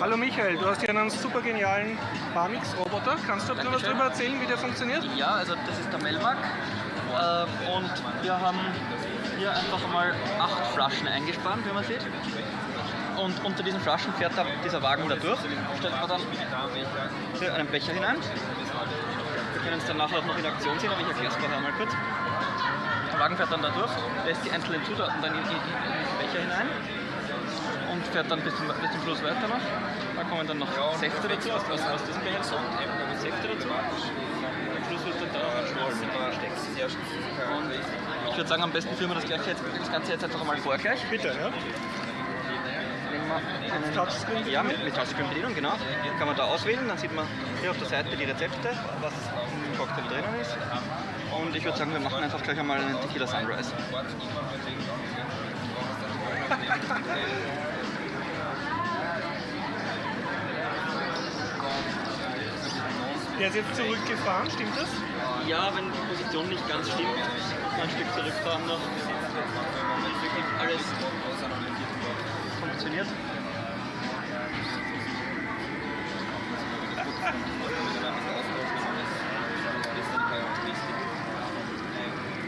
Hallo Michael, du hast hier einen super genialen Barmix-Roboter. Kannst du etwas darüber erzählen, wie der funktioniert? Ja, also das ist der Melmac äh, und wir haben hier einfach mal acht Flaschen eingespannt, wie man sieht. Und unter diesen Flaschen fährt dieser Wagen da durch. Stellt man dann hier einen Becher hinein. Wir können es dann nachher auch noch in Aktion sehen, aber ich erkläre es vorher mal kurz. Der Wagen fährt dann da durch, lässt die einzelnen Zutaten dann in, in, in den Becher hinein fährt dann bis zum, bis zum Schluss weiter noch. Da kommen dann noch Säfte dazu, aus, aus, aus diesem Becher Säfte dazu. Am Schluss wird dann da noch ein Schmollen Und ich würde sagen, am besten führen wir das, gleich jetzt, das Ganze jetzt einfach mal vor gleich. Bitte, ja. Einen, Touchscreen? Ja, mit, mit Touchscreen-Bedienung, genau. Kann man da auswählen, dann sieht man hier auf der Seite die Rezepte, was im Cocktail drinnen ist. Und ich würde sagen, wir machen einfach gleich einmal einen Tequila Sunrise. Der ist jetzt zurückgefahren, stimmt das? Ja, wenn die Position nicht ganz stimmt, muss man ein Stück zurückfahren noch. Wenn wirklich alles funktioniert.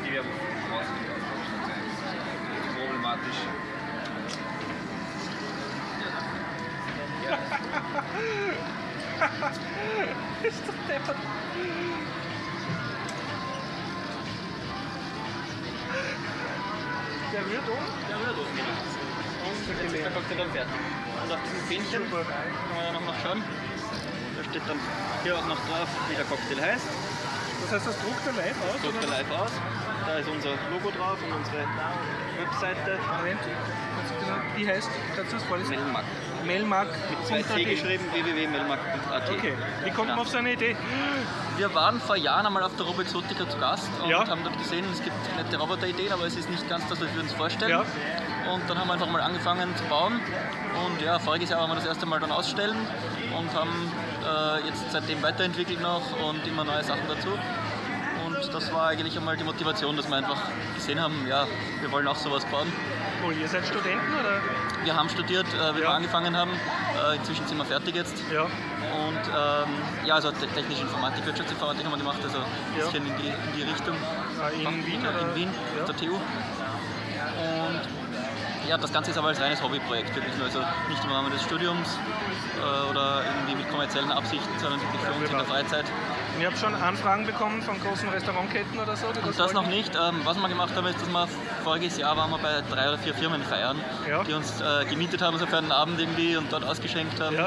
Die wir problematisch. ist doch deppert. Der rührt um? Ja, rührt oben, genau. Und jetzt ist der Cocktail dann fertig. Und auf diesem Fähnchen Super. kann man auch noch schauen. Da steht dann hier auch noch drauf, wie der Cocktail heißt. Das heißt, das druckt er live aus? Druckt er live aus. Da ist unser Logo drauf und unsere Webseite. Moment. Die heißt, kannst du das vorlesen? Melmac. Melmark. Mit zwei C geschrieben, www.melmac.at. Okay, wie kommt man Genau. auf so eine Idee? Wir waren vor Jahren einmal auf der Roboexotica zu Gast und Ja. haben dort gesehen, es gibt nette Roboterideen, aber es ist nicht ganz das, was wir uns vorstellen. Ja. Und dann haben wir einfach mal angefangen zu bauen. Und ja, voriges Jahr haben wir das erste Mal dann ausstellen und haben äh, jetzt seitdem weiterentwickelt noch und immer neue Sachen dazu. Und das war eigentlich einmal die Motivation, dass wir einfach gesehen haben, ja, wir wollen auch sowas bauen. Cool, ihr seid Studenten oder? Wir haben studiert, äh, wie Ja. wir angefangen haben. Äh, inzwischen sind wir fertig jetzt. Ja. Und ähm, ja, also te- technische Informatik, Wirtschaftsinformatik haben wir gemacht, also ein Ja. bisschen in die, in die Richtung. Äh, in Fach- Wien, In oder? Wien, Ja. der TU. Und ja, das Ganze ist aber als reines Hobbyprojekt wirklich nur. Also nicht im Rahmen des Studiums äh, oder irgendwie mit kommerziellen Absichten, sondern wirklich für uns in der Freizeit. Ihr habt schon Anfragen bekommen von großen Restaurantketten oder so? Und das noch nicht. Ähm, was wir gemacht haben, ist, dass wir voriges Jahr waren wir bei drei oder vier Firmen feiern, Ja. die uns äh, gemietet haben so für einen Abend irgendwie und dort ausgeschenkt haben. Ja.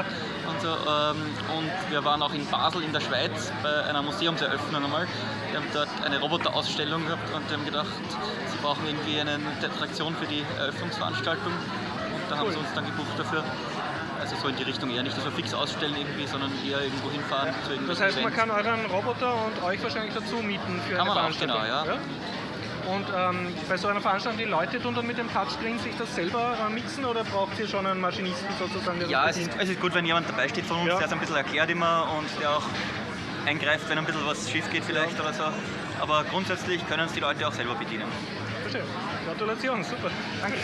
Und, so, ähm, und wir waren auch in Basel in der Schweiz bei einer Museumseröffnung einmal. Wir haben dort eine Roboterausstellung gehabt und haben gedacht, sie brauchen irgendwie eine Attraktion für die Eröffnungsveranstaltung. Und da haben Cool. sie uns dann gebucht dafür. Also so in die Richtung eher nicht, dass wir fix ausstellen irgendwie, sondern eher irgendwo hinfahren zu Das heißt, man kann euren Roboter und euch wahrscheinlich dazu mieten für Kann eine man auch, Veranstaltung. genau, ja. Und ähm, bei so einer Veranstaltung, die Leute tun dann mit dem Touchscreen sich das selber äh, mixen oder braucht ihr schon einen Maschinisten sozusagen? Ja, es ist, es ist gut, wenn jemand dabei steht von uns, Ja. der es ein bisschen erklärt immer und der auch eingreift, wenn ein bisschen was schief geht vielleicht oder so. Aber grundsätzlich können es die Leute auch selber bedienen. Verstehe. Gratulation, super. Danke.